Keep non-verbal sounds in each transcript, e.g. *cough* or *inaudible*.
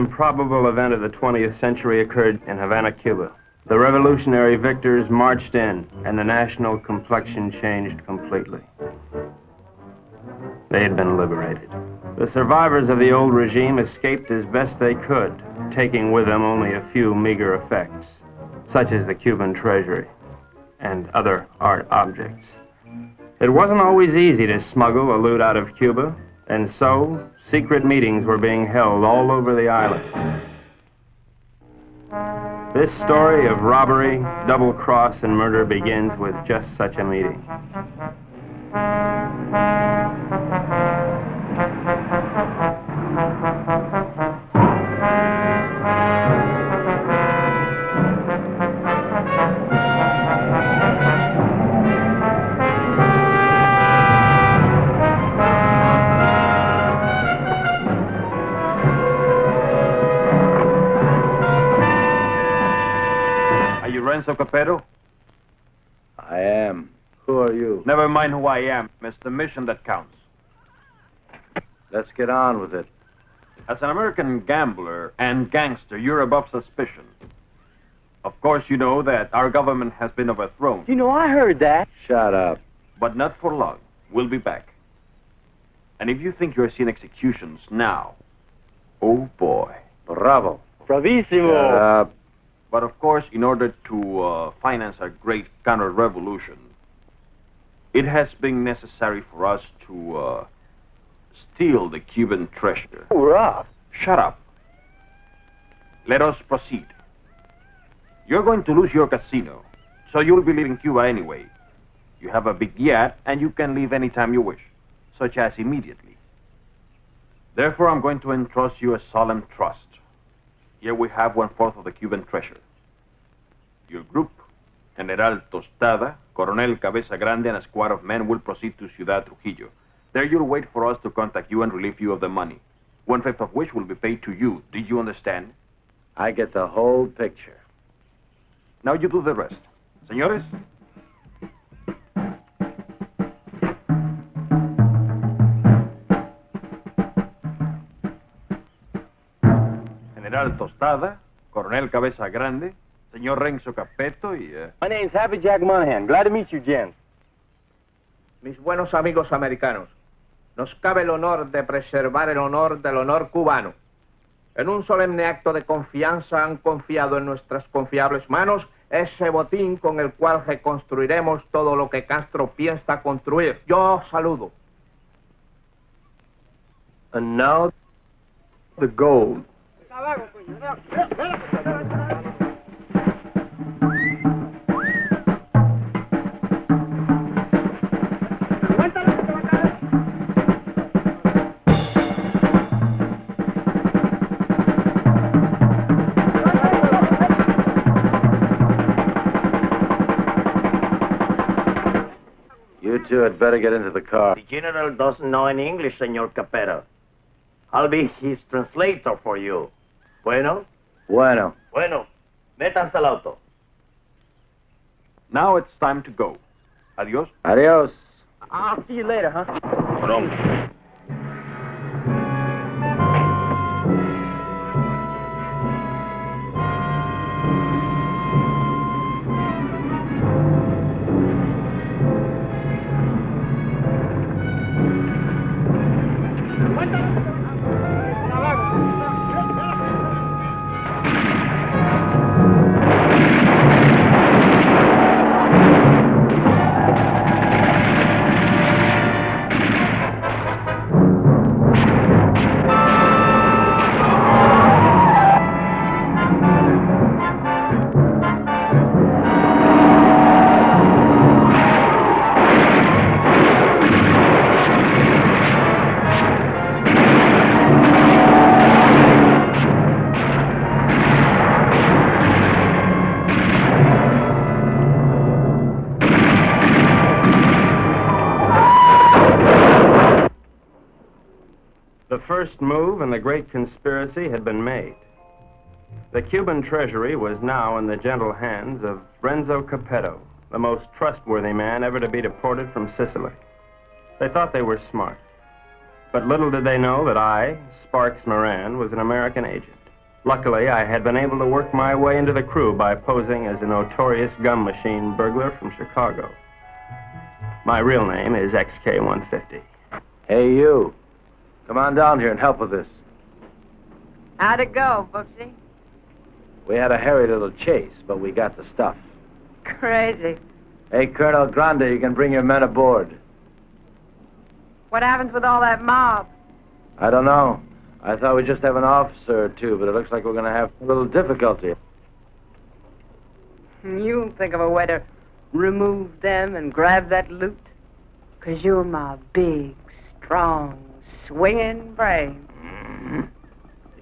Improbable event of the 20th century occurred in Havana, Cuba. The revolutionary victors marched in, and the national complexion changed completely. They had been liberated. The survivors of the old regime escaped as best they could, taking with them only a few meager effects, such as the Cuban treasury and other art objects. It wasn't always easy to smuggle a loot out of Cuba, and so secret meetings were being held all over the island. This story of robbery, double cross, and murder begins with just such a meeting. Mind who I am. It's the mission that counts. Let's get on with it. As an American gambler and gangster, you're above suspicion. Of course, you know that our government has been overthrown, You know, I heard that. Shut up. but not for long. We'll be back. And if you think you're seeing executions now, oh boy. Bravo. Bravissimo. Shut up. But of course, in order to uh, finance our great counter-revolution, it has been necessary for us to uh, steal the Cuban treasure. Hurrah. Shut up. Let us proceed. You're going to lose your casino, so you'll be leaving Cuba anyway. You have a big yacht, and you can leave anytime you wish, such as immediately. Therefore, I'm going to entrust you a solemn trust. Here we have one fourth of the Cuban treasure. Your group, General Tostada, Coronel Cabeza Grande, and a squad of men will proceed to Ciudad Trujillo. There you'll wait for us to contact you and relieve you of the money, one fifth of which will be paid to you. Did you understand? I get the whole picture. Now you do the rest. Señores? General Tostada, Coronel Cabeza Grande, señor Renzo Capeto y... eh, My name's Happy Jack Monahan. Glad to meet you, gents. Mis buenos amigos americanos, nos cabe el honor de preservar el honor del honor cubano. En un solemne acto de confianza han confiado en nuestras confiables manos ese botín con el cual reconstruiremos todo lo que Castro piensa construir. Yo saludo. And now, the gold. You two had better get into the car. The general doesn't know any English, Senor Capetto. I'll be his translator for you. Bueno? Bueno. Bueno. Métanse al auto. Now it's time to go. Adios. Adios. I'll see you later, huh? The first move in the great conspiracy had been made. The Cuban treasury was now in the gentle hands of Renzo Capetto, the most trustworthy man ever to be deported from Sicily. They thought they were smart. But little did they know that I, Sparks Moran, was an American agent. Luckily, I had been able to work my way into the crew by posing as a notorious gum machine burglar from Chicago. My real name is XK150. Hey, you. Come on down here and help with this. How'd it go, Boopsy? We had a hairy little chase, but we got the stuff. Crazy. Hey, Colonel Grande, you can bring your men aboard. What happens with all that mob? I don't know. I thought we'd just have an officer or two, but it looks like we're going to have a little difficulty. Hmm, you think of a way to remove them and grab that loot? Because you're my big, strong, swinging brain. Mm-hmm.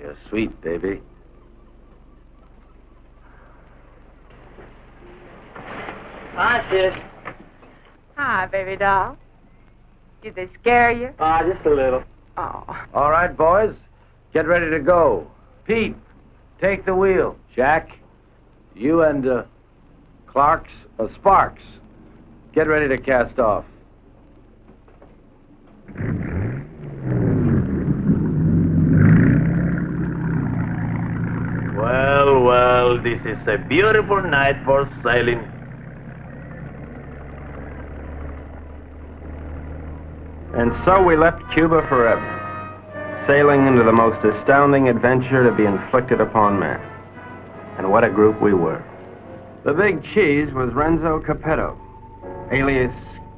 You're sweet, baby. Hi, sis. Hi, baby doll. Did they scare you? Ah, just a little. Oh. All right, boys. Get ready to go. Pete, take the wheel. Jack, you and uh, Clark's, uh, Sparks, get ready to cast off. This is a beautiful night for sailing. And so we left Cuba forever, sailing into the most astounding adventure to be inflicted upon man. And what a group we were. The big cheese was Renzo Capetto, alias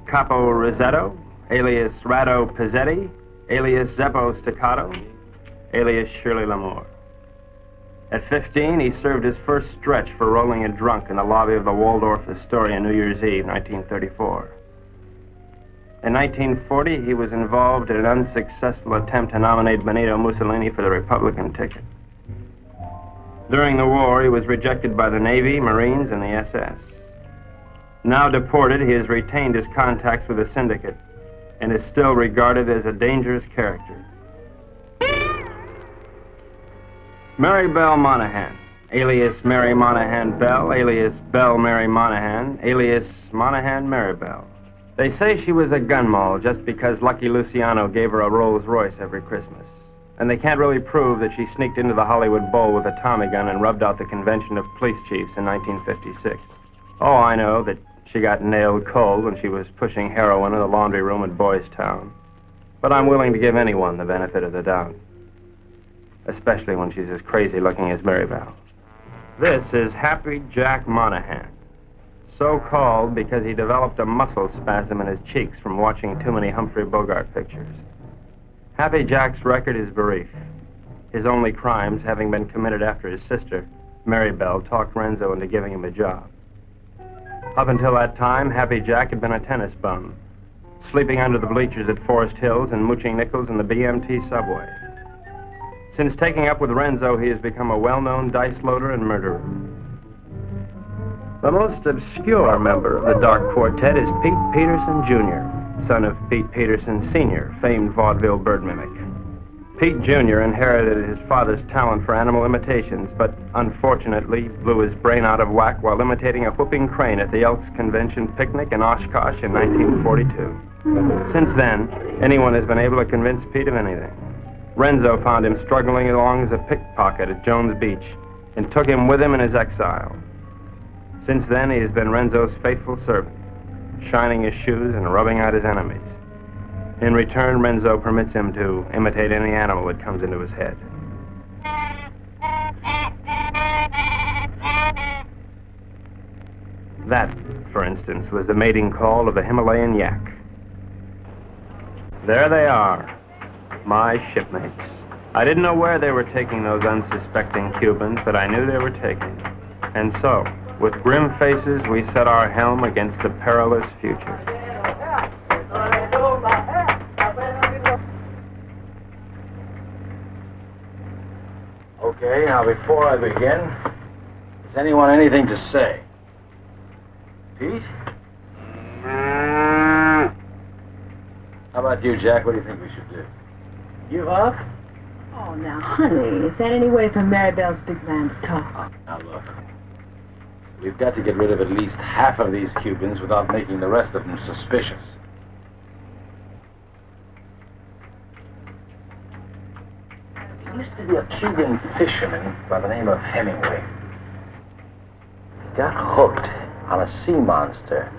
Capo Rosetto, alias Rado Pizzetti, alias Zeppo Staccato, alias Shirley Lamore. At 15, he served his first stretch for rolling a drunk in the lobby of the Waldorf Astoria New Year's Eve, 1934. In 1940, he was involved in an unsuccessful attempt to nominate Benito Mussolini for the Republican ticket. During the war, he was rejected by the Navy, Marines, and the SS. Now deported, he has retained his contacts with the syndicate and is still regarded as a dangerous character. Mary Bell Monahan, alias Mary Monahan Bell, alias Bell Mary Monahan, alias Monahan Mary Bell. They say she was a gun moll just because Lucky Luciano gave her a Rolls Royce every Christmas. And they can't really prove that she sneaked into the Hollywood Bowl with a Tommy gun and rubbed out the convention of police chiefs in 1956. Oh, I know that she got nailed cold when she was pushing heroin in the laundry room at Boys Town. But I'm willing to give anyone the benefit of the doubt. Especially when she's as crazy looking as Mary Bell. This is Happy Jack Monahan. So called because he developed a muscle spasm in his cheeks from watching too many Humphrey Bogart pictures. Happy Jack's record is brief. His only crimes having been committed after his sister, Mary Bell, talked Renzo into giving him a job. Up until that time, Happy Jack had been a tennis bum, sleeping under the bleachers at Forest Hills and mooching nickels in the BMT subway. Since taking up with Renzo, he has become a well-known dice loader and murderer. The most obscure member of the Dark Quartet is Pete Peterson, Jr., son of Pete Peterson, Sr., famed vaudeville bird mimic. Pete Jr. inherited his father's talent for animal imitations, but unfortunately blew his brain out of whack while imitating a whooping crane at the Elks Convention picnic in Oshkosh in 1942. Since then, anyone has been able to convince Pete of anything. Renzo found him struggling along as a pickpocket at Jones Beach and took him with him in his exile. Since then, he has been Renzo's faithful servant, shining his shoes and rubbing out his enemies. In return, Renzo permits him to imitate any animal that comes into his head. That, for instance, was the mating call of the Himalayan yak. There they are, my shipmates. I didn't know where they were taking those unsuspecting Cubans, but I knew they were taking them. And so, with grim faces, we set our helm against the perilous future. Okay, now before I begin, has anyone anything to say? Pete? Mm. How about you, Jack? What do you think we should do? Give up? Oh, now, honey, is that any way for Maribel's big man to talk? Now, look. We've got to get rid of at least half of these Cubans without making the rest of them suspicious. There used to be a Cuban fisherman by the name of Hemingway. He got hooked on a sea monster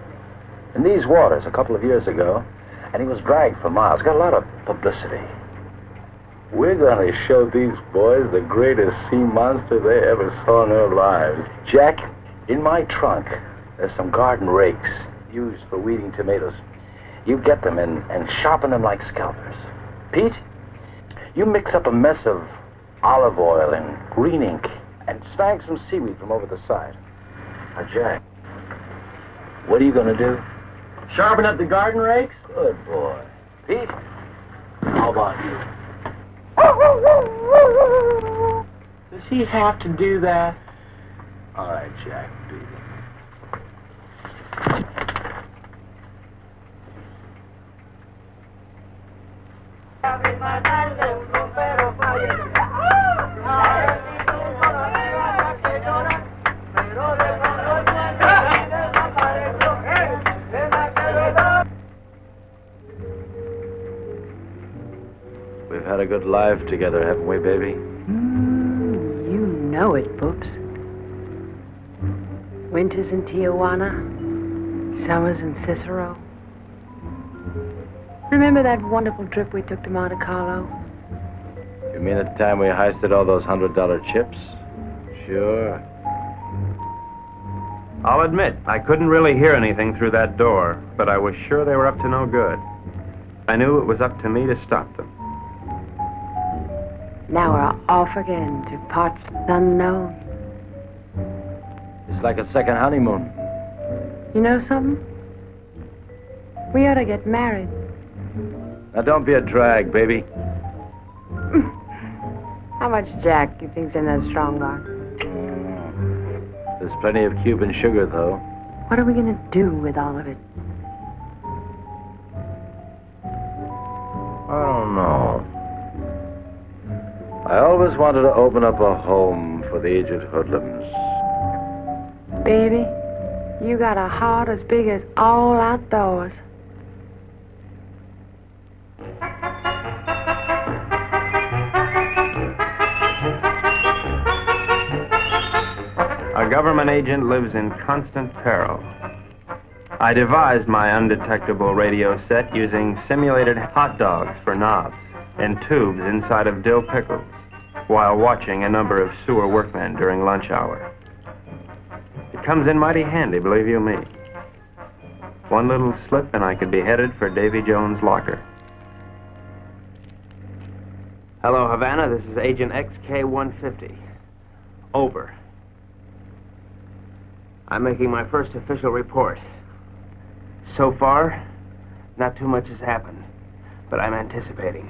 in these waters a couple of years ago, and he was dragged for miles. Got a lot of publicity. We're going to show these boys the greatest sea monster they ever saw in their lives. Jack, in my trunk, there's some garden rakes used for weeding tomatoes. You get them and, and sharpen them like scalpers. Pete, you mix up a mess of olive oil and green ink and snag some seaweed from over the side. Now, Jack, what are you going to do? Sharpen up the garden rakes? Good boy. Pete, how about you? Does he have to do that? All right, Jack, beat it. We've had a good life together, haven't we, baby? Mm, you know it, Boops. Winters in Tijuana, summers in Cicero. Remember that wonderful trip we took to Monte Carlo? You mean at the time we heisted all those hundred dollar chips? Sure. I'll admit, I couldn't really hear anything through that door, but I was sure they were up to no good. I knew it was up to me to stop them. Now we're off again to parts unknown. It's like a second honeymoon. You know something? We ought to get married. Now don't be a drag, baby. How much Jack you think's in that strong box? There's plenty of Cuban sugar, though. What are we gonna do with all of it? I don't know. I always wanted to open up a home for the aged hoodlums. Baby, you got a heart as big as all outdoors. A government agent lives in constant peril. I devised my undetectable radio set using simulated hot dogs for knobs and tubes inside of dill pickles while watching a number of sewer workmen during lunch hour. It comes in mighty handy, believe you me. One little slip and I could be headed for Davy Jones' locker. Hello, Havana. This is Agent XK-150. Over. I'm making my first official report. So far, not too much has happened, but I'm anticipating.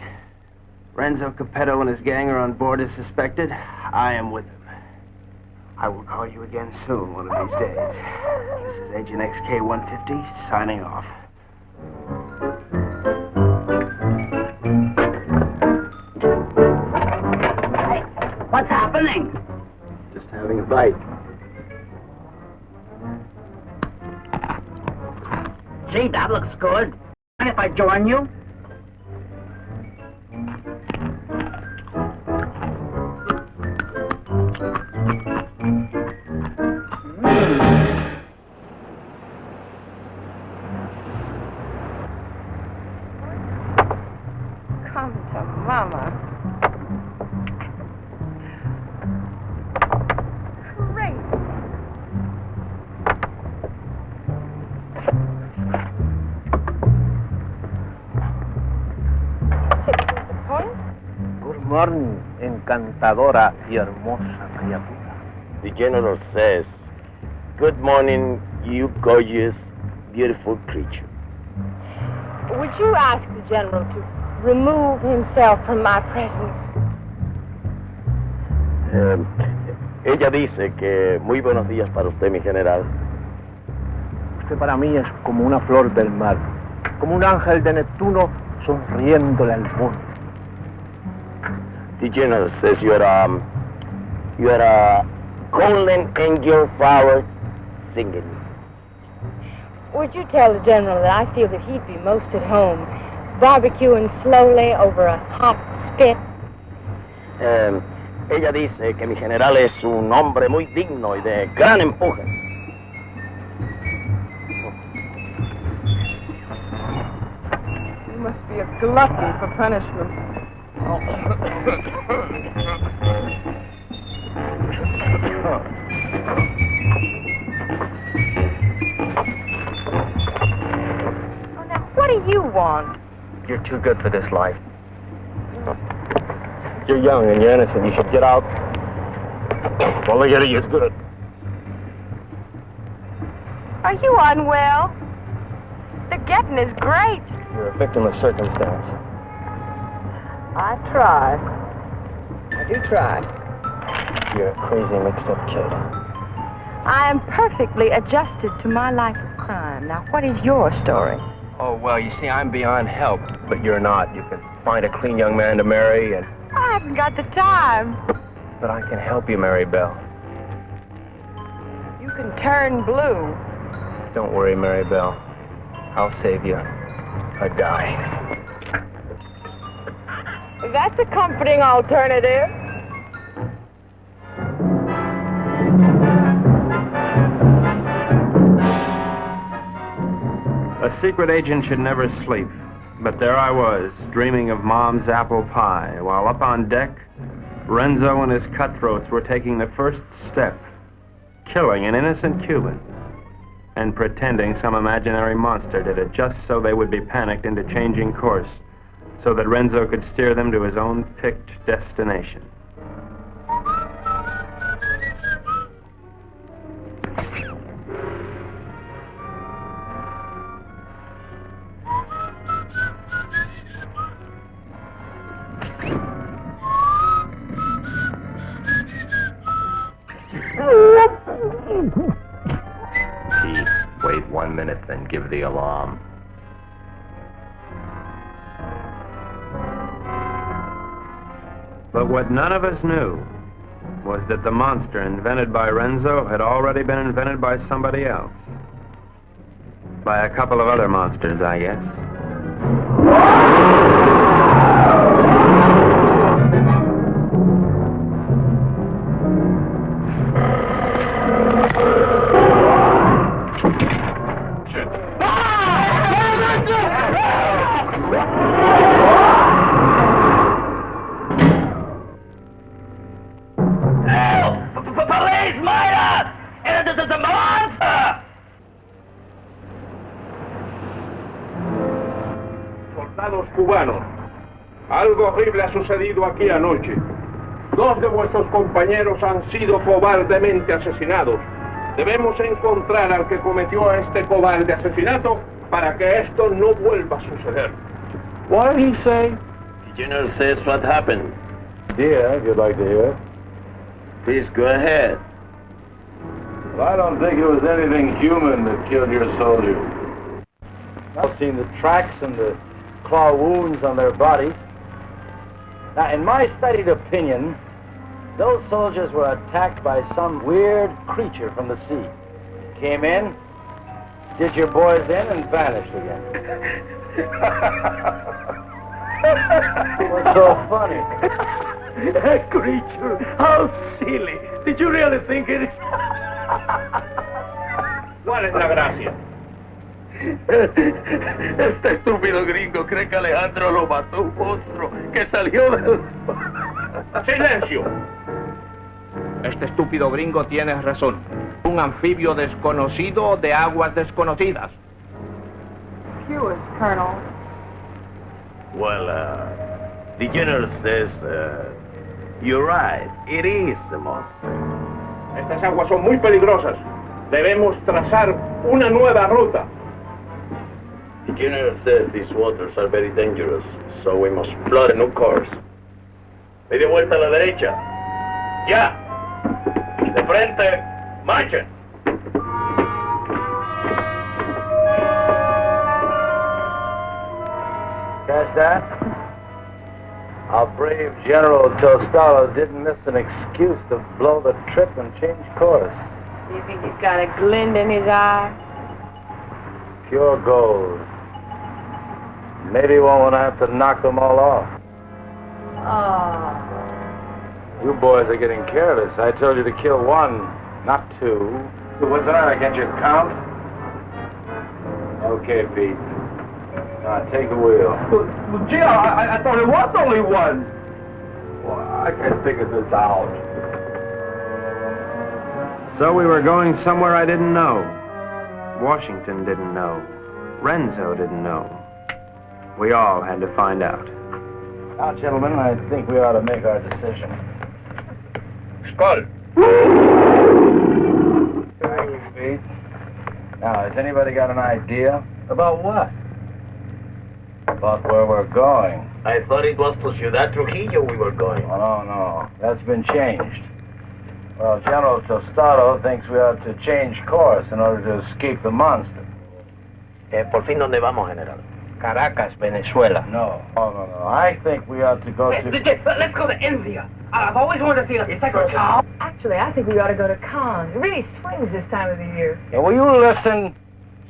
Renzo Capetto and his gang are on board as suspected. I am with them. I will call you again soon, one of these days. This is Agent XK-150 signing off. Hey, What's happening? Just having a bite. Gee, that looks good. And if I join you? Encantadora y hermosa criatura. The general says, Good morning, you gorgeous, beautiful creature. Would you ask the general to remove himself from my presence? Eh, ella dice que muy buenos días para usted, mi general. Usted para mí es como una flor del mar, como un ángel de Neptuno sonriéndole al mundo. The general says you are, um, you are a golden angel flower singing. Would you tell the general that I feel that he'd be most at home barbecuing slowly over a hot spit? Eh, ella dice que mi general es un hombre muy digno y de gran empuje. You must be a glutton for punishment. Oh, you're too good for this life. You're young and you're innocent. You should get out. Well, look at it. It's good. Are you unwell? The getting is great. You're a victim of circumstance. I try. I do try. You're a crazy, mixed-up kid. I am perfectly adjusted to my life of crime. Now, what is your story? Oh, well, you see, I'm beyond help, but you're not. You can find a clean young man to marry, and I haven't got the time. but I can help you, Mary Bell. You can turn blue. Don't worry, Mary Bell. I'll save you a die. That's a comforting alternative. A secret agent should never sleep. But there I was, dreaming of Mom's apple pie, while up on deck, Renzo and his cutthroats were taking the first step, killing an innocent Cuban, and pretending some imaginary monster did it just so they would be panicked into changing course, so that Renzo could steer them to his own picked destination. None of us knew was that the monster invented by Renzo had already been invented by somebody else. By a couple of other monsters, I guess. Sucedido aquí anoche. Dos de vuestros compañeros han sido cobardemente asesinados. Debemos encontrar al que cometió este cobarde asesinato para que esto no vuelva a suceder. What did he say? The general says what happened. Yeah, if you'd like to hear. Please go ahead. Well, I don't think it was anything human that killed your soldiers. I've seen the tracks and the claw wounds on their bodies. Now, in my studied opinion, those soldiers were attacked by some weird creature from the sea. Came in, did your boys in, and vanished again. What's *laughs* so funny? That creature, how silly. Did you really think it? ¿Cuál es la gracia? *laughs* Este estúpido gringo cree que Alejandro lo mató un monstruo que salió del... *laughs* ¡Silencio! Este estúpido gringo tiene razón. Un anfibio desconocido de aguas desconocidas. Yours, Colonel. Well, uh, the general says, uh, you're right. It is a monster. Estas aguas son muy peligrosas. Debemos trazar una nueva ruta. The general says these waters are very dangerous, so we must plot a new course. Media vuelta a la derecha. Ya. De frente. Marchen. Catch that? Our brave General Tostalo didn't miss an excuse to blow the trip and change course. Do you think he's got a glint in his eye? Pure gold. Maybe we won't have to knock them all off. Oh. You boys are getting careless. I told you to kill one, not two. What's the matter? Can't you count? Okay, Pete. Now, take the wheel. Well, gee, I, I thought it was only one. Well, I can't figure this out. So we were going somewhere I didn't know. Washington didn't know. Renzo didn't know. We all had to find out. Now, gentlemen, I think we ought to make our decision. Skull. Thank you, Pete. Now, has anybody got an idea? About what? About where we're going. I thought it was to Ciudad Trujillo we were going. Oh, no, no. That's been changed. Well, General Tostado thinks we ought to change course in order to escape the monster. Eh, por fin, ¿dónde vamos, General? Caracas, Venezuela. No. Oh, no, no. I think we ought to go to... let's go to India. Uh, I've always wanted to see a cow. Actually, I think we ought to go to Cannes. It really swings this time of the year. Yeah, will you listen?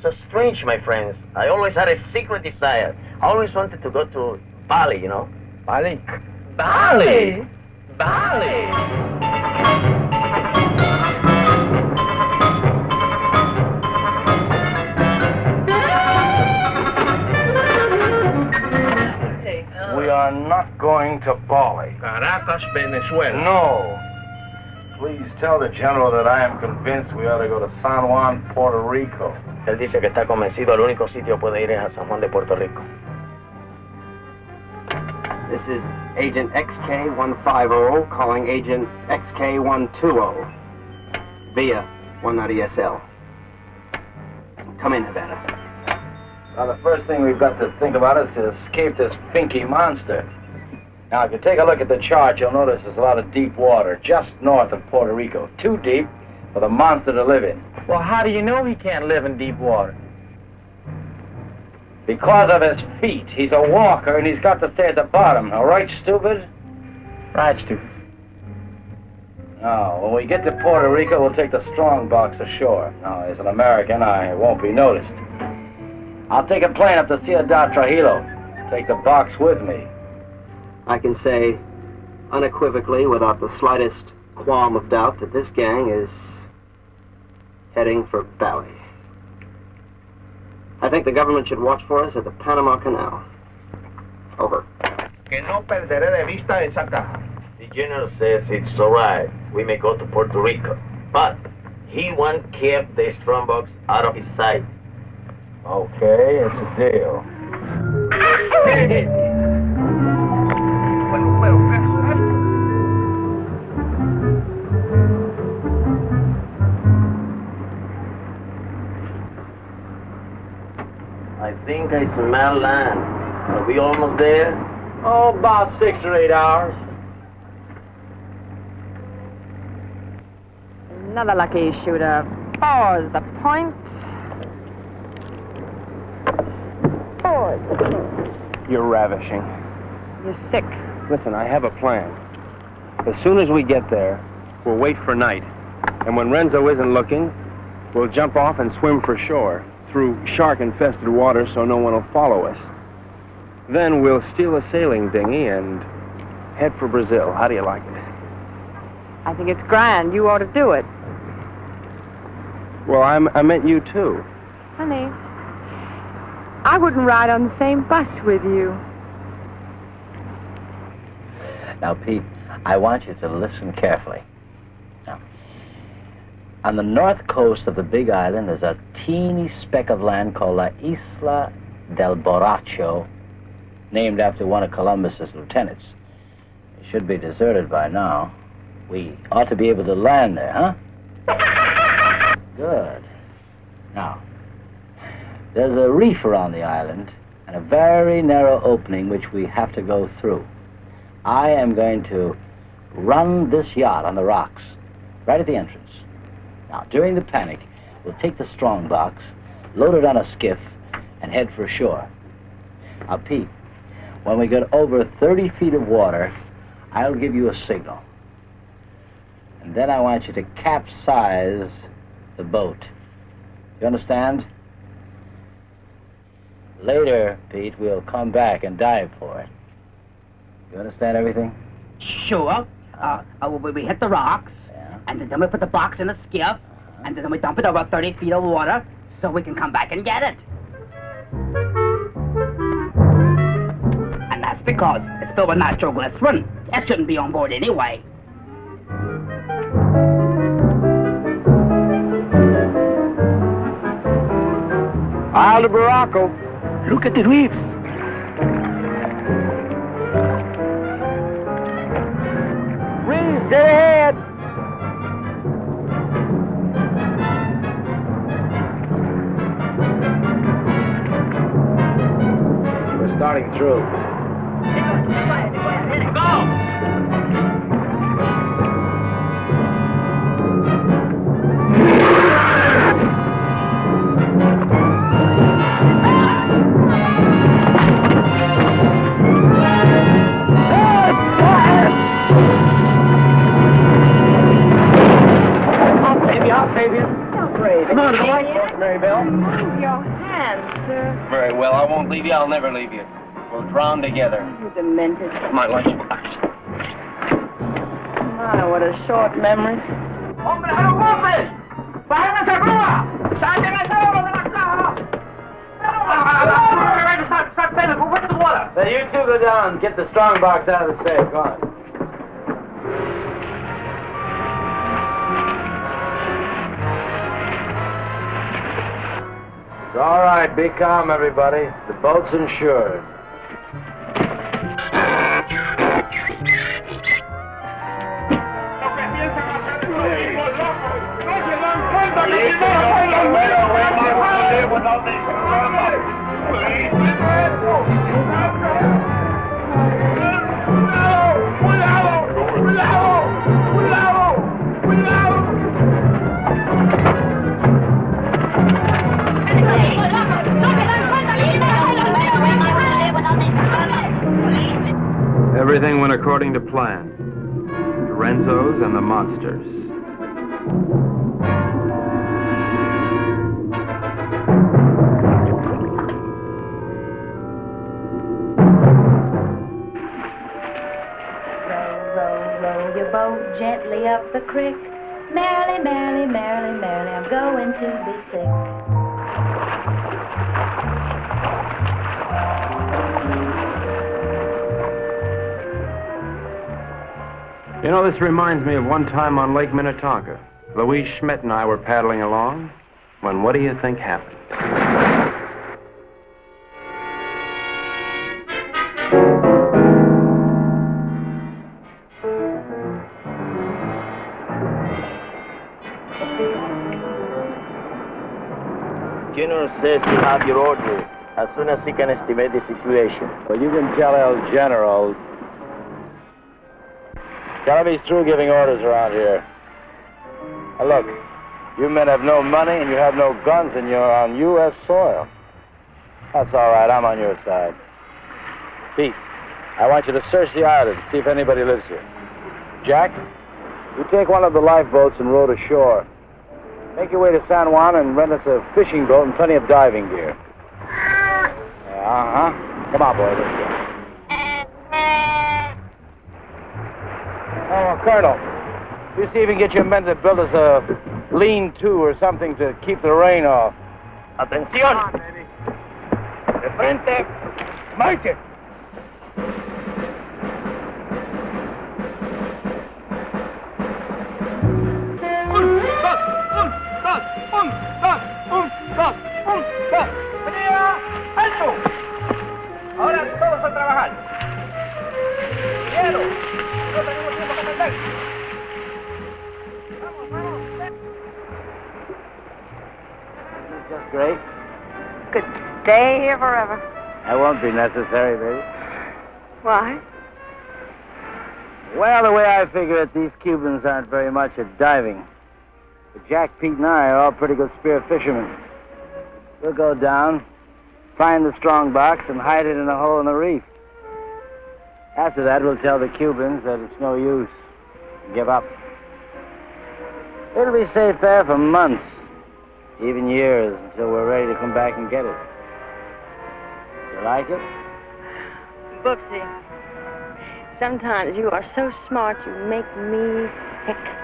So strange, my friends. I always had a secret desire. I always wanted to go to Bali, you know. Bali? Bali? Bali? We are not going to Bali. Caracas, Venezuela. No. Please tell the General that I am convinced we ought to go to San Juan, Puerto Rico. Él dice que está convencido, el único sitio puede ir es a San Juan de Puerto Rico. This is Agent XK150 calling Agent XK120 via 190SL. Come in, Havana. Now, the first thing we've got to think about is to escape this finky monster. Now, if you take a look at the chart, you'll notice there's a lot of deep water just north of Puerto Rico. Too deep for the monster to live in. Well, how do you know he can't live in deep water? Because of his feet. He's a walker, and he's got to stay at the bottom. All right, stupid? Right, stupid. Now, when we get to Puerto Rico, we'll take the strong box ashore. Now, as an American, I won't be noticed. I'll take a plane up to Ciudad Trujillo. Take the box with me. I can say unequivocally, without the slightest qualm of doubt, that this gang is heading for Bali. I think the government should watch for us at the Panama Canal. Over. Que no perderé de vista esa caja. The general says it's all right. We may go to Puerto Rico. But he won't keep the strongbox out of his sight. Okay, it's a deal. Bueno, bueno, eso, eso. I think I smell land. Are we almost there? Oh, about six or eight hours. Another lucky shooter. Four's the point. Four's the point. You're ravishing. You're sick. Listen, I have a plan. As soon as we get there, we'll wait for night. And when Renzo isn't looking, we'll jump off and swim for shore through shark-infested water so no one will follow us. Then we'll steal a sailing dinghy and head for Brazil. How do you like it? I think it's grand. You ought to do it. Well, I'm, I meant you too. Honey, I wouldn't ride on the same bus with you. Now, Pete, I want you to listen carefully. Now, on the north coast of the Big Island, there's a teeny speck of land called La Isla del Borracho, named after one of Columbus's lieutenants. It should be deserted by now. We ought to be able to land there, huh? *laughs* Good. Now, there's a reef around the island and a very narrow opening which we have to go through. I am going to run this yacht on the rocks, right at the entrance. Now, during the panic, we'll take the strong box, load it on a skiff, and head for shore. Now, Pete, when we get over 30 feet of water, I'll give you a signal. And then I want you to capsize the boat. You understand? Later, Pete, we'll come back and dive for it. You understand everything? Sure. uh, uh, we, we hit the rocks, and then we put the box in a skiff, and then we dump it over 30 feet of water so we can come back and get it. And that's because it's filled with nitroglycerin. It shouldn't be on board anyway. Isle of Borracho. Look at the reefs. Reefs, dead ahead. We're starting through. Brave Come on, it, come on. Jack. Marybelle. Move your hands, sir. Very well. I won't leave you. I'll never leave you. We'll drown together. You demented. My lunchbox. My, what a short memory. ¡Hombre, a los golpes! ¡Bájense a grúa! ¡Saquen ese oro de la caja! Now you two go down and get the strong box out of the safe. Go on. It's all right. Be calm, everybody. The boat's insured. Plan. The Renzos and the monsters. Gently up the creek. Merrily, merrily, merrily, merrily, I'm going to be sick. You know, this reminds me of one time on Lake Minnetonka. Louise Schmidt and I were paddling along when what do you think happened? General says you have your orders as soon as he can estimate the situation. Well, you can tell El General. Him he's through giving orders around here. Now look, you men have no money and you have no guns and you're on U.S. soil. That's all right. I'm on your side. Pete, I want you to search the island, see if anybody lives here. Jack, you take one of the lifeboats and row to shore. Make your way to San Juan and rent us a fishing boat and plenty of diving gear. Uh huh. Come on, boy. Let's go. Oh, Colonel, you see if you can get your men to build us a lean-to or something to keep the rain off. Atención. De frente. Marche. Ahora here forever. That won't be necessary, baby. Why? Well, the way I figure it, these Cubans aren't very much at diving. But Jack, Pete, and I are all pretty good spear fishermen. We'll go down, find the strong box, and hide it in a hole in the reef. After that, we'll tell the Cubans that it's no use. Give up. It'll be safe there for months, even years, until we're ready to come back and get it. You like it? Booksy. Sometimes you are so smart you make me sick.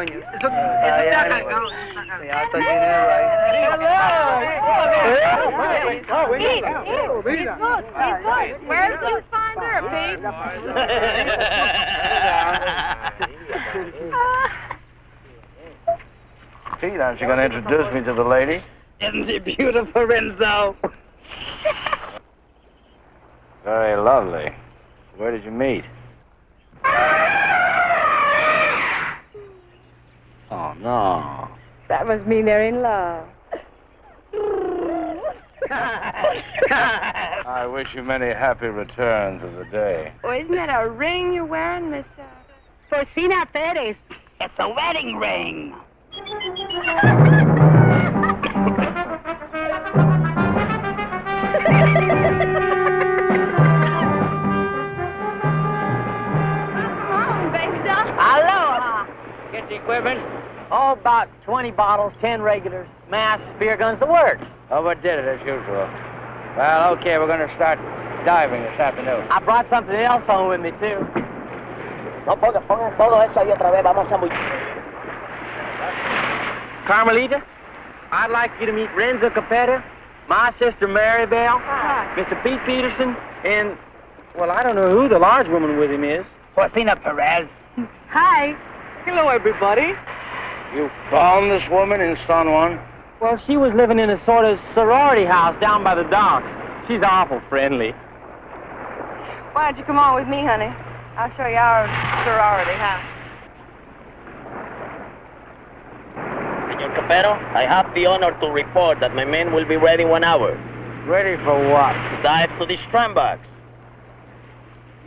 He's good. Where did you find her, Pete, aren't you going to introduce me to the lady? Isn't she beautiful, Renzo? Very lovely. Where did you meet? Oh, no. That must mean they're in love. I wish you many happy returns of the day. Oh, isn't that a ring you're wearing, Miss uh, Porcina Perez? It's a wedding ring. Aloha. Get the equipment. Oh, about 20 bottles, 10 regulars, masks, spear guns, the works. Overdid it as usual. Well, okay, we're going to start diving this afternoon. I brought something else home with me, too. No pongan, pongan todo eso ahí otra vez, vamos a muy... Carmelita, I'd like you to meet Renzo Capetto, my sister Mary Bell, Mr. Pete Peterson, and, well, I don't know who the large woman with him is. Porcina Perez. Hi. Hello, everybody. You found this woman in San Juan? Well, she was living in a sort of sorority house down by the docks. She's awful friendly. Why don't you come on with me, honey? I'll show you our sorority house. Senor Capetto, I have the honor to report that my men will be ready in one hour. Ready for what? To dive to the strandbox.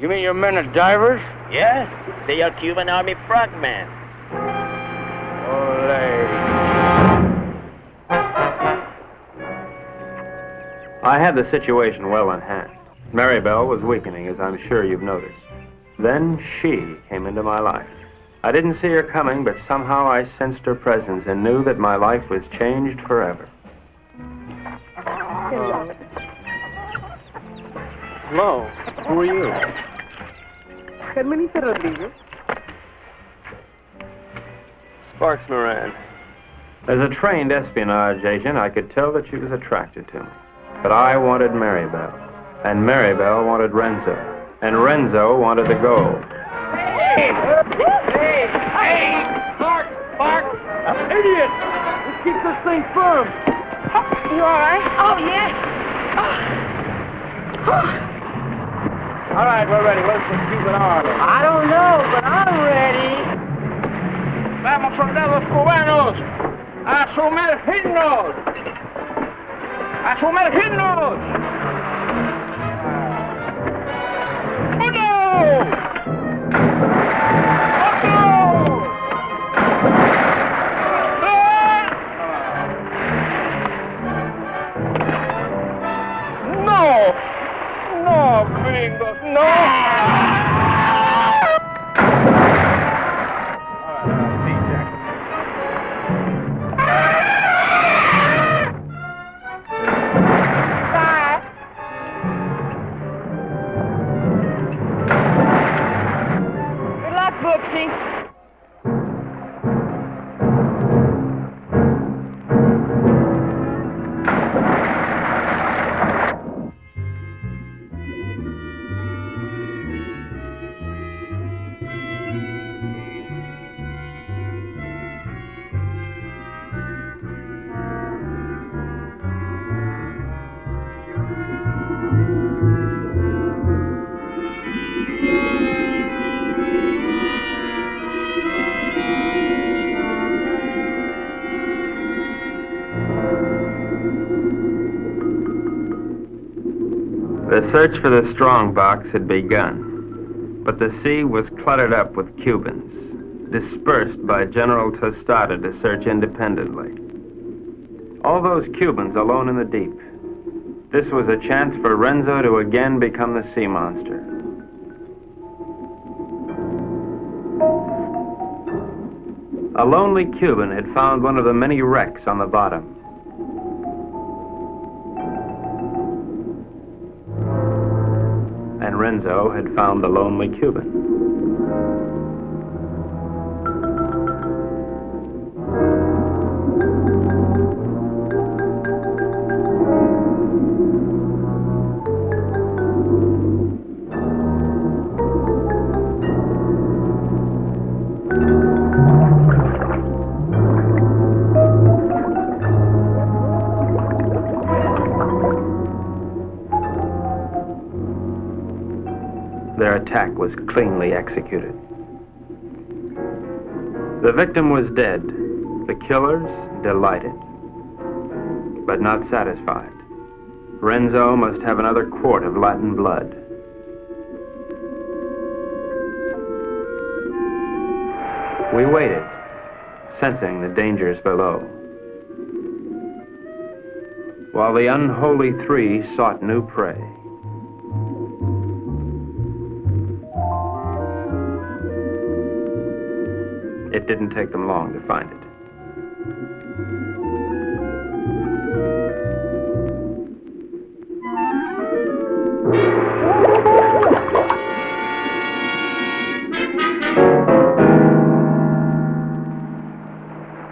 You mean your men are divers? Yes, they are Cuban Army frogmen. I had the situation well in hand. Maribel was weakening, as I'm sure you've noticed. Then she came into my life. I didn't see her coming, but somehow I sensed her presence and knew that my life was changed forever. Hello. Who are you? Carmelita Rodriguez. Sparks Moran. As a trained espionage agent, I could tell that she was attracted to me. But I wanted Maribel, and Maribel wanted Renzo, and Renzo wanted the gold. Hey! Hey! Hey! Mark! Mark! Idiot! Let's keep this thing firm. You all right? Oh, yes. All right, we're ready. Just keep it on. I don't know, but I'm ready. Vamos, soldados cubanos, a sumergirnos. A sumergirnos. ¡Uno! No! No, gringos, no! Search for the strong box had begun, but the sea was cluttered up with Cubans, dispersed by General Tostada to search independently. All those Cubans alone in the deep. This was a chance for Renzo to again become the sea monster. A lonely Cuban had found one of the many wrecks on the bottom. And Renzo had found the lonely Cuban. Was cleanly executed. The victim was dead. The killers delighted, but not satisfied. Renzo must have another quart of Latin blood. We waited, sensing the dangers below. While the unholy three sought new prey. Didn't take them long to find it.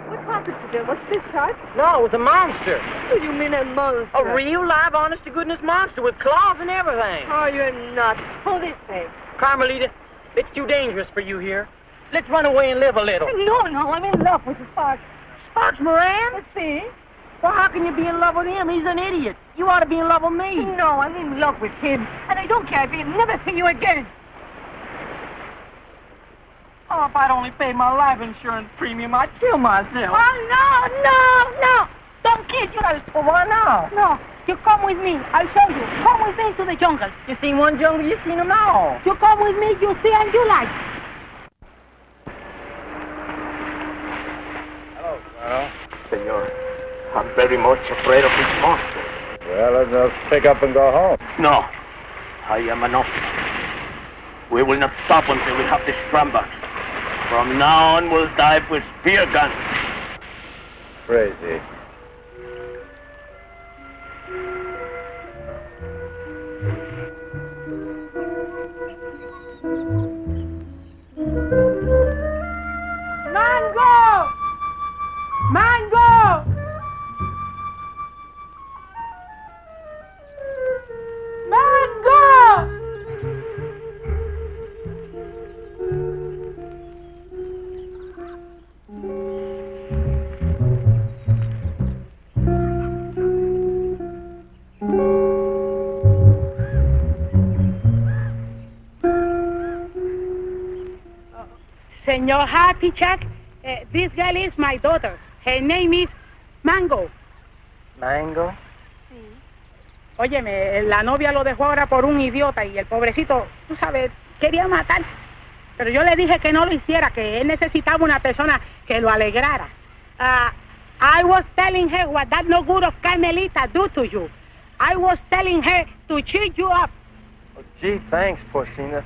What happened to them? What's this, Hart? No, it was a monster. What do you mean a monster? A real live, honest to goodness monster with claws and everything. Oh, you're nuts. Pull this way. Carmelita, it's too dangerous for you here. Let's run away and live a little. No, no, I'm in love with Sparks. Sparks Moran? Let's see. Well, how can you be in love with him? He's an idiot. You ought to be in love with me. No, I'm in love with him. And I don't care if he'll never see you again. Oh, if I'd only paid my life insurance premium, I'd kill myself. Oh, no, no, no. Don't kid you. Well, why now? No, you come with me. I'll show you. Come with me to the jungle. You seen one jungle, you seen them all. You come with me, you see and you like. Hello, Senor, I'm very much afraid of this monster. Well, let's just pick up and go home. No, I am enough. We will not stop until we have the Strombox. From now on, we'll dive with spear guns. Crazy. Mango! Mango! Senor Happy Chuck, uh, this girl is my daughter. Her name is Mango. Mango? Óyeme, la novia lo dejó ahora por un idiota y el pobrecito, tú sabes, quería matarse. Pero yo le dije que no lo hiciera, que él necesitaba una persona que lo alegrara. Ah, I was telling her what that no good of Carmelita do to you. I was telling her to cheer you up. Oh, gee, thanks, Porcina.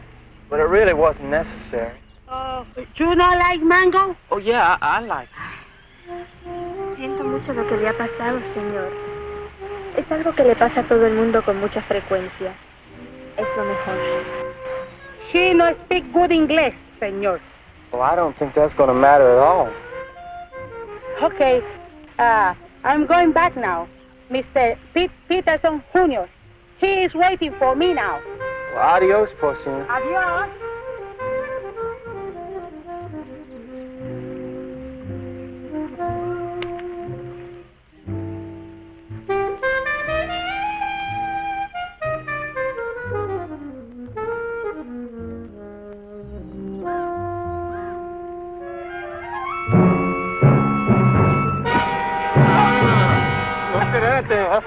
But it really wasn't necessary. Oh, you not like Mango? Oh, yeah, I, I like Siento mucho lo que le ha pasado, señor. Es algo que le pasa a todo el mundo con mucha frecuencia. Es lo mejor. She no speak good English, señor. Well, I don't think that's going to matter at all. Okay, uh, I'm going back now. Mr. Pete Peterson Jr. He is waiting for me now. Well, adios, Porcina. Adios.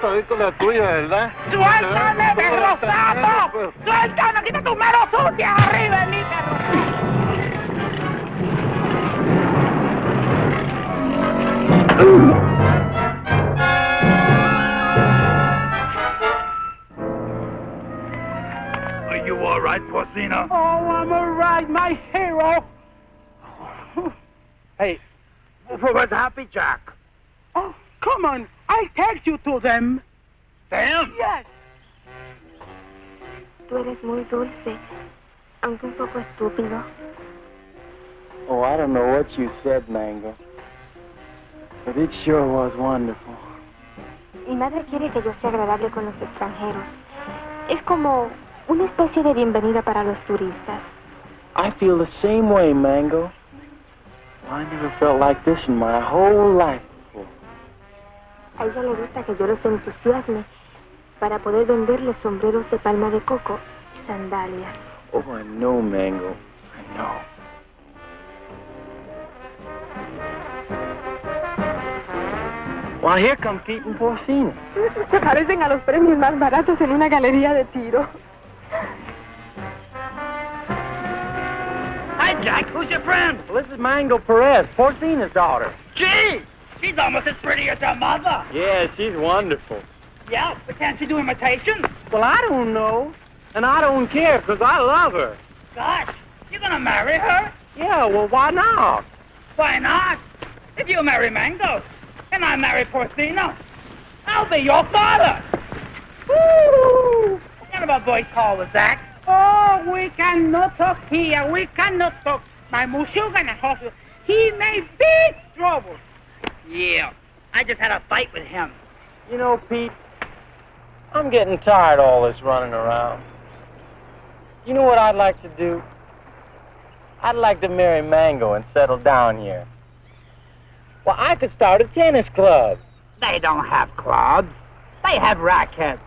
Con la tuya, ¿verdad? ¡Suéltame, perro ¡Suéltame! ¡Quita tus manos sucias arriba de mí, perro! Are you all right, Porcina? Oh, I'm all right, my hero. Hey, where's Happy Jack? Oh, come on. I'll take you to them. Them? Yes. Tú eres muy dulce, aunque un poco estúpido. Oh, I don't know what you said, Mango. But it sure was wonderful. Mi madre quiere que yo sea agradable con los extranjeros. Es como una especie de bienvenida para los turistas. I feel the same way, Mango. I never felt like this in my whole life. A ella le gusta que yo los entusiasme para poder venderles sombreros de palma de coco y sandalias. Oh, I know, Mango. I know. Why, here come Pete and Porcina. *laughs* Se parecen a los premios más baratos en una galería de tiro. Hi, Jack. Who's your friend? Well, this is Mango Perez, Porcina's daughter. Gee, she's almost as pretty as her mother. Yeah, she's wonderful. Yeah, but can't she do imitations? Well, I don't know. And I don't care, 'cause I love her. Gosh, you're gonna marry her? Yeah, well, why not? Why not? If you marry Mango, and I marry Porcina, I'll be your father. Woo! What kind of a voice call was that? Oh, we cannot talk here. We cannot talk. My Mushugan and Hosu, he made big trouble. Yeah, I just had a fight with him. You know, Pete, I'm getting tired of all this running around. You know what I'd like to do? I'd like to marry Mango and settle down here. Well, I could start a tennis club. They don't have clubs. They have rackets.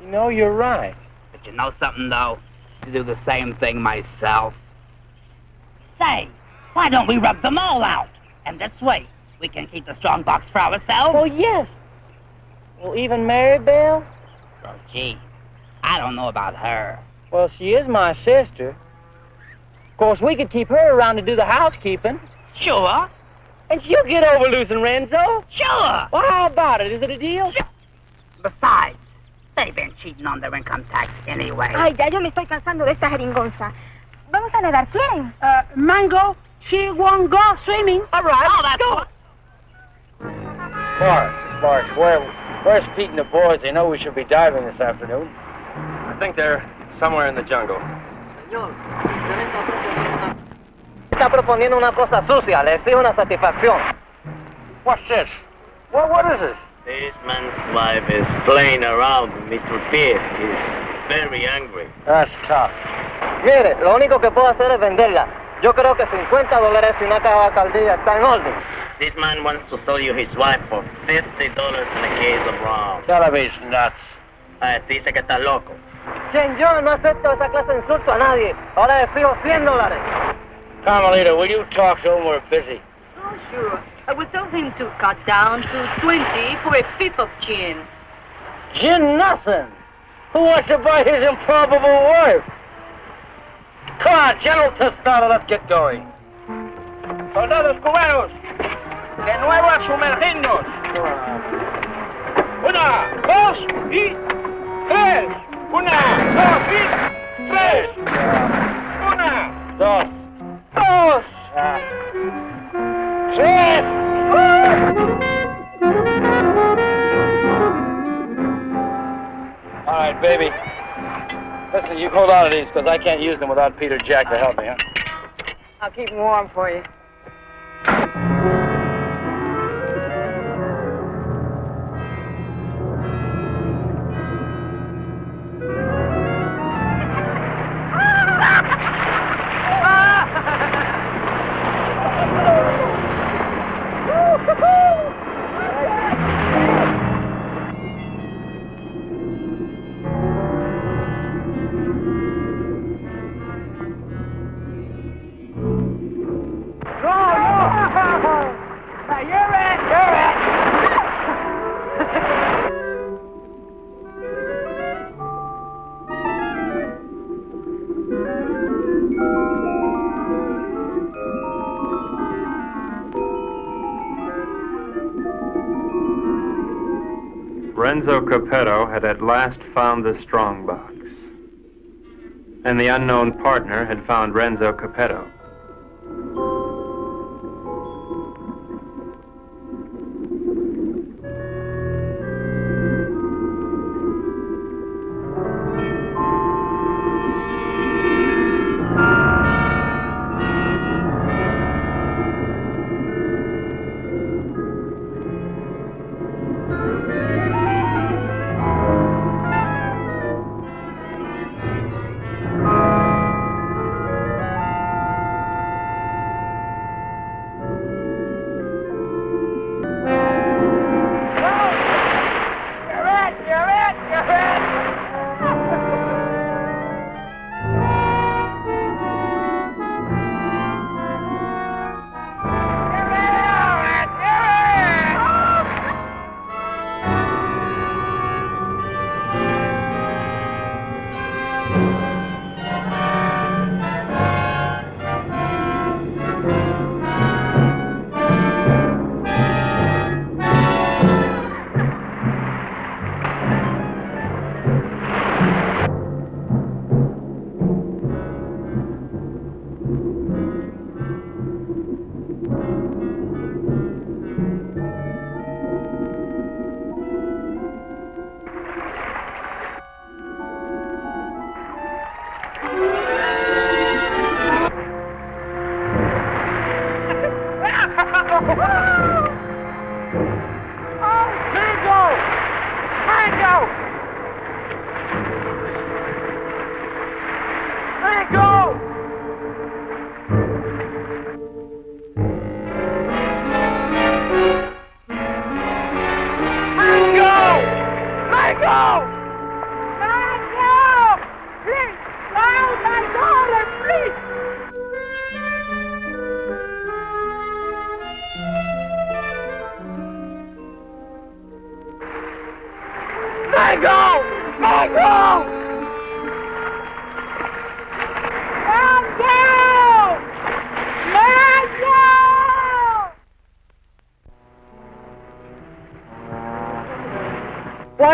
You know, you're right. But you know something, though? To do the same thing myself. Say, why don't we rub them all out? And this way, we can keep the strong box for ourselves. Oh, yes. Well, even Mary Bell? Oh, gee, I don't know about her. Well, she is my sister. Of course, we could keep her around to do the housekeeping. Sure. And she'll get over losing Renzo. Sure. Well, how about it? Is it a deal? Sure. Besides, they've been cheating on their income tax anyway. Ay, ya yo me estoy cansando de esta jeringonza. Vamos a nadar, ¿quieren? Uh, Mango, she won't go swimming. All right. Oh, that's go. Mark, Mark, where, where's Pete and the boys? They know we should be diving this afternoon. I think they're somewhere in the jungle. Está proponiendo una cosa sucia, le exijo una satisfacción. What's this? What, what is this? This man's wife is playing around with Mr. Pierre. He's very angry. That's tough. Mire, lo único que puedo hacer es venderla. Yo creo que 50 dólares y una caja de alcaldía está en orden. This man wants to sell you his wife for $50 and a case of rum. Television nuts. Ah, dice que está loco. Quien yo no acepto esa clase de insulto a nadie. Ahora le exijo 100 dólares. Carmelita, will you talk to him? We're busy. Oh, sure. I will tell him to cut down to 20 for a fifth of gin. Gin nothing. Who wants to buy his improbable wife? Come on, General Tostada, let's get going. Soldados cubanos, de nuevo a sumergirnos. Una, dos y tres. Una, dos y tres. Una, dos, dos, tres. All right, baby. Listen, you hold on to these because I can't use them without Peter Jack to help me, huh? I'll keep them warm for you. Capetto had at last found the strongbox. And the unknown partner had found Renzo Capetto.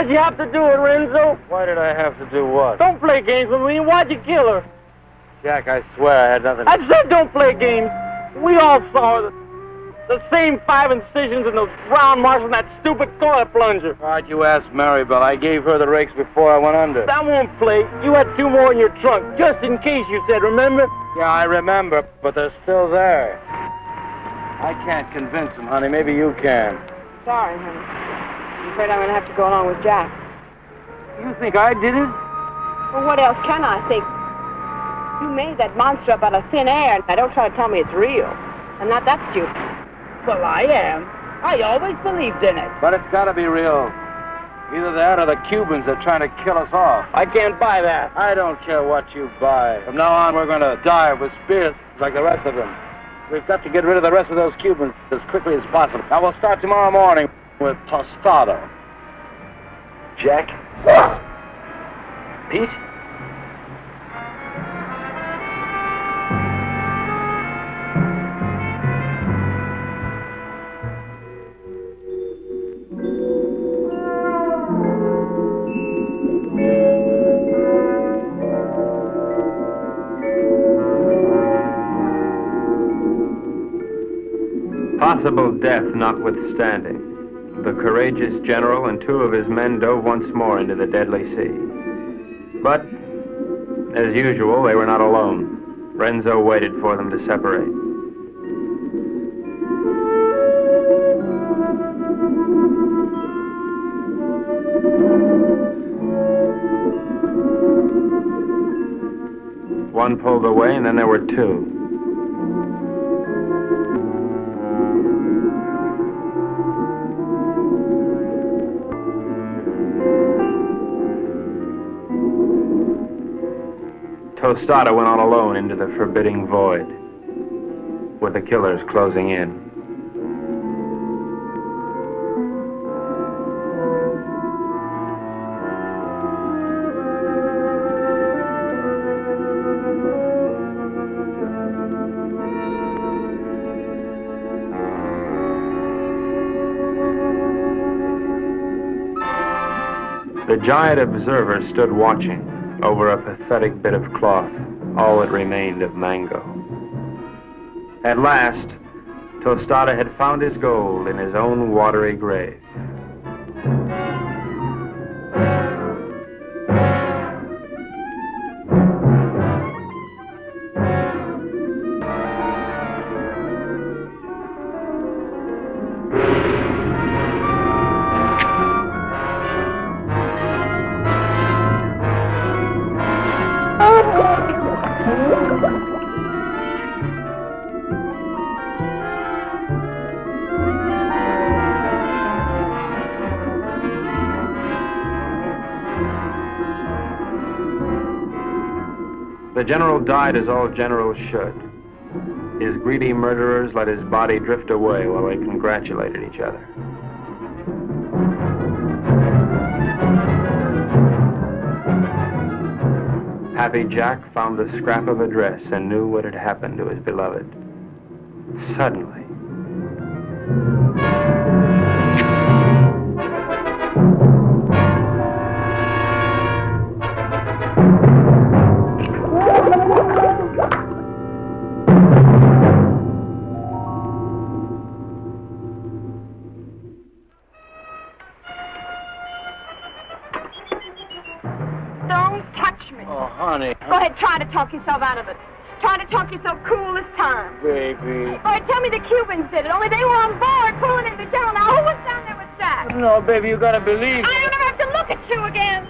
Why'd you have to do it, Renzo? Why did I have to do what? Don't play games with me. Why'd you kill her? Jack, I swear I had nothing. to... I said don't play games. We all saw the, the same five incisions and those round marks on that stupid toilet plunger. Why'd you ask Maribel? I gave her the rakes before I went under. That won't play. You had two more in your trunk, just in case you said, remember? Yeah, I remember, but they're still there. I can't convince them, honey. Maybe you can. Sorry, honey. I'm afraid I'm going to have to go along with Jack. You think I did it? Well, what else can I think? You made that monster up out of thin air. Now, don't try to tell me it's real. I'm not that stupid. Well, I am. I always believed in it. But it's got to be real. Either that or the Cubans are trying to kill us off. I can't buy that. I don't care what you buy. From now on, we're going to dive with spears like the rest of them. We've got to get rid of the rest of those Cubans as quickly as possible. Now, we'll start tomorrow morning with Tostada. Jack? Pete? Possible death notwithstanding, the courageous general and two of his men dove once more into the deadly sea. But, as usual, they were not alone. Renzo waited for them to separate. One pulled away, and then there were two. Tostada went on alone into the forbidding void, with the killers closing in. The giant observer stood watching over a pathetic bit of cloth, all that remained of Mango. At last, Tostada had found his gold in his own watery grave. The general died as all generals should. His greedy murderers let his body drift away while they congratulated each other. Happy Jack found the scrap of a dress and knew what had happened to his beloved. Suddenly, Go ahead, try to talk yourself out of it. Trying to talk yourself cool this time. Baby. All right, tell me the Cubans did it, only they were on board pulling in the general. Now, who was down there with Jack? No, baby, you gotta believe. Me. I don't ever have to look at you again.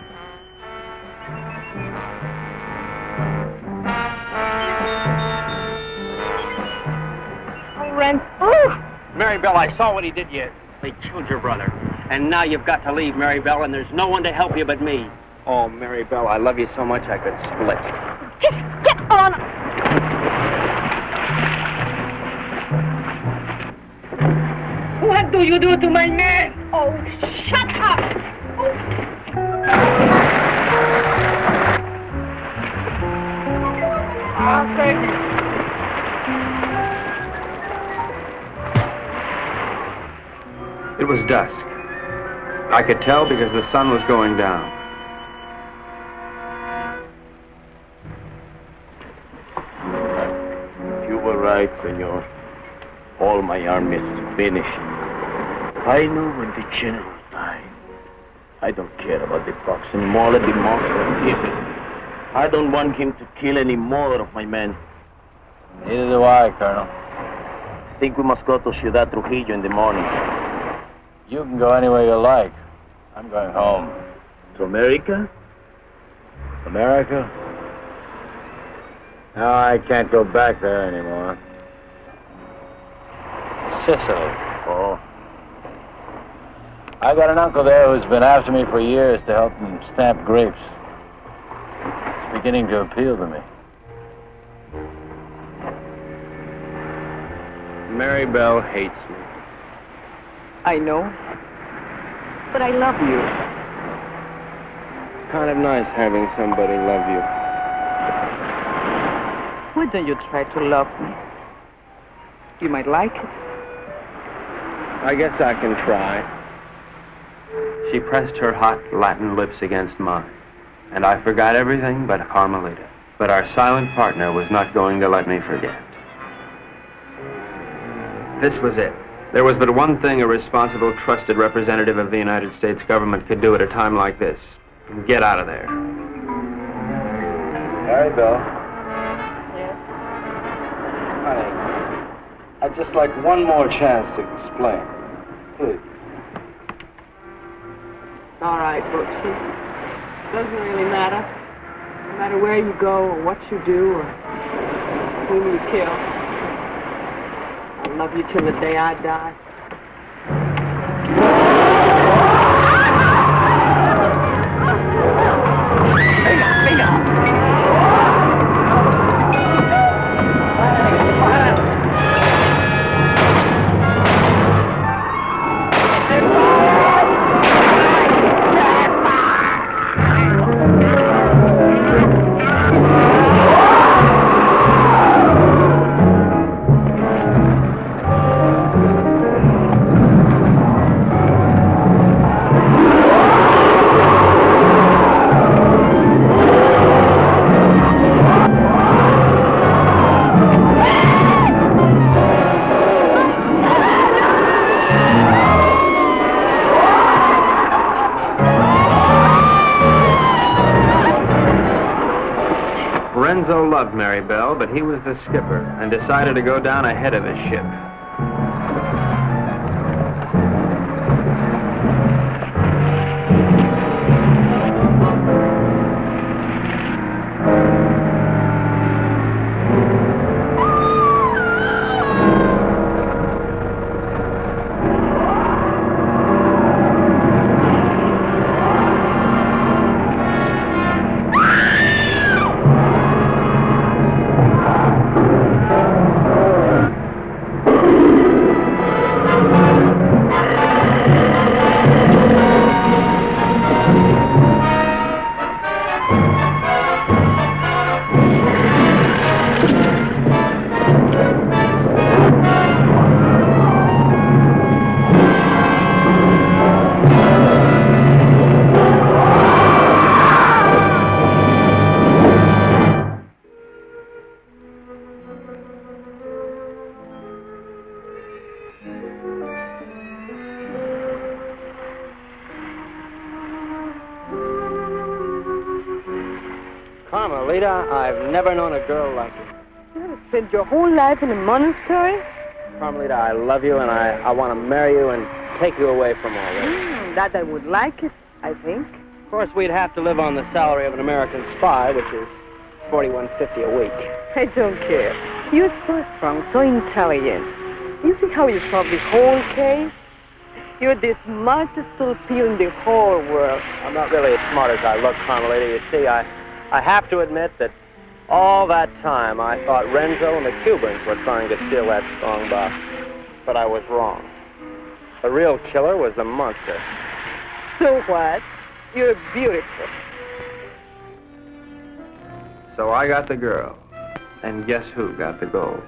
Oh, Rent. Ooh. Mary Bell, I saw what he did you. They killed your brother. And now you've got to leave, Mary Bell, and there's no one to help you but me. Oh, Mary Bell, I love you so much I could split. Just get on. What do you do to my man? Oh, shut up. Oh, baby. it was dusk. I could tell because the sun was going down. Right, senor. All my army is finished. I know when the general died. I don't care about the fox anymore. Let the monster kill him. I don't want him to kill any more of my men. Neither do I, Colonel. I think we must go to Ciudad Trujillo in the morning. You can go anywhere you like. I'm going home. To America? America? No, I can't go back there anymore. Sicily. Oh. I got an uncle there who's been after me for years to help him stamp grapes. It's beginning to appeal to me. Mary Bell hates me. I know. But I love you. It's kind of nice having somebody love you. Why don't you try to love me? You might like it. I guess I can try. She pressed her hot Latin lips against mine, and I forgot everything but Carmelita. But our silent partner was not going to let me forget. This was it. There was but one thing a responsible, trusted representative of the United States government could do at a time like this. Get out of there. Mary Bell. Honey, I'd just like one more chance to explain. It's all right, Brooksy. Doesn't really matter. No matter where you go or what you do or whom you kill. I'll love you till the day I die. Loved Mary Bell, but he was the skipper and decided to go down ahead of his ship. Never known a girl like you. You spent your whole life in a monastery? Carmelita, I love you and I, I want to marry you and take you away from all this. Hmm, that I would like it, I think. Of course, we'd have to live on the salary of an American spy, which is forty-one fifty a week. I don't care. You're so strong, so intelligent. You see how you solved the whole case? You're the smartest pea in the whole world. I'm not really as smart as I look, Carmelita. You see, I, I have to admit that all that time I thought Renzo and the Cubans were trying to steal that strong box. But I was wrong. The real killer was the monster. So what? You're beautiful. So I got the girl. And guess who got the gold?